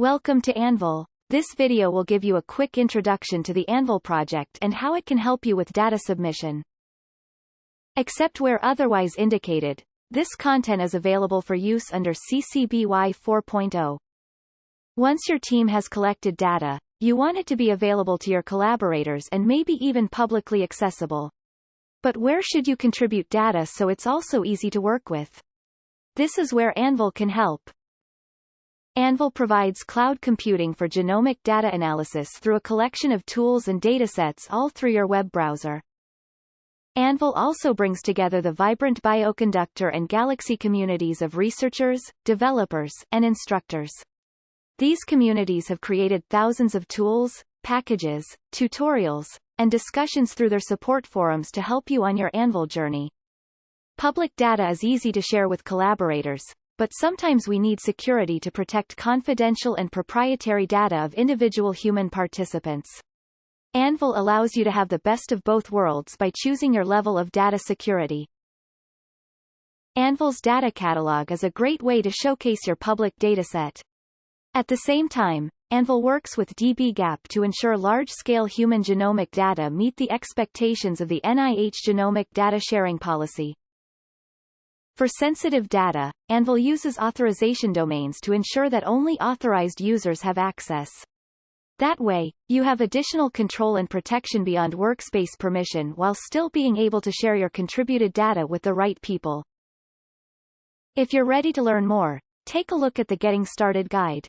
Welcome to Anvil. This video will give you a quick introduction to the Anvil project and how it can help you with data submission. Except where otherwise indicated, this content is available for use under CC BY 4.0. Once your team has collected data, you want it to be available to your collaborators and maybe even publicly accessible. But where should you contribute data so it's also easy to work with? This is where Anvil can help. Anvil provides cloud computing for genomic data analysis through a collection of tools and datasets all through your web browser. Anvil also brings together the vibrant Bioconductor and Galaxy communities of researchers, developers, and instructors. These communities have created thousands of tools, packages, tutorials, and discussions through their support forums to help you on your Anvil journey. Public data is easy to share with collaborators, but sometimes we need security to protect confidential and proprietary data of individual human participants. Anvil allows you to have the best of both worlds by choosing your level of data security. Anvil's data catalog is a great way to showcase your public dataset. At the same time, Anvil works with dbGaP to ensure large-scale human genomic data meet the expectations of the NIH Genomic Data Sharing Policy. For sensitive data, Anvil uses authorization domains to ensure that only authorized users have access. That way, you have additional control and protection beyond workspace permission while still being able to share your contributed data with the right people. If you're ready to learn more, take a look at the Getting Started guide.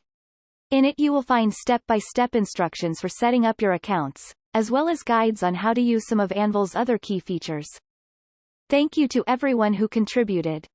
In it you will find step-by-step -step instructions for setting up your accounts, as well as guides on how to use some of Anvil's other key features. Thank you to everyone who contributed.